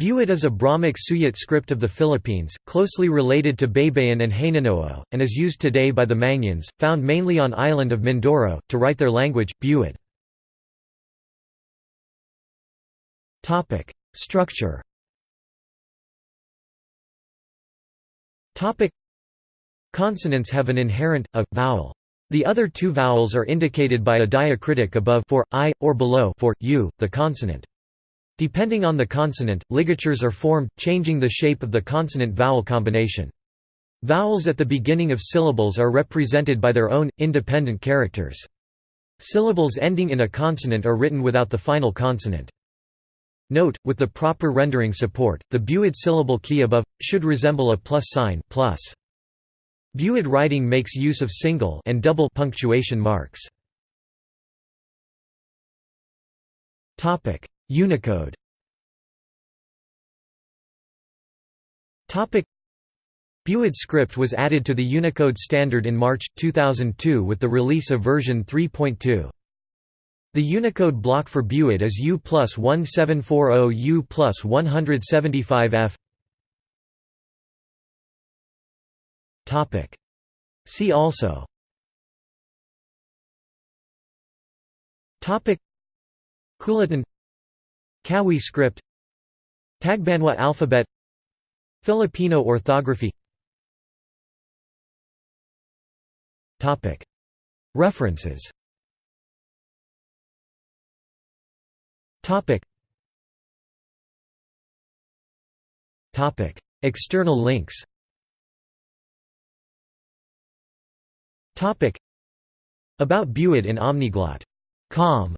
Buid is a Brahmic Suyat script of the Philippines, closely related to Baybayin and Hanunoo, and is used today by the Mangyans, found mainly on island of Mindoro, to write their language, Buid. Structure Consonants have an inherent, a, vowel. The other two vowels are indicated by a diacritic above for, i, or below for, u, the consonant. Depending on the consonant, ligatures are formed, changing the shape of the consonant-vowel combination. Vowels at the beginning of syllables are represented by their own, independent characters. Syllables ending in a consonant are written without the final consonant. Note, with the proper rendering support, the Buid syllable key above, should resemble a plus sign plus. Buid writing makes use of single and double punctuation marks. Unicode. Buid script was added to the Unicode standard in March, 2002 with the release of version 3.2. The Unicode block for Buid is U plus 1740 U plus 175F See also. Kulitan Kawi script Tagbanwa alphabet Filipino orthography. Topic. References. External links. Topic. About Buid in Omniglot. Com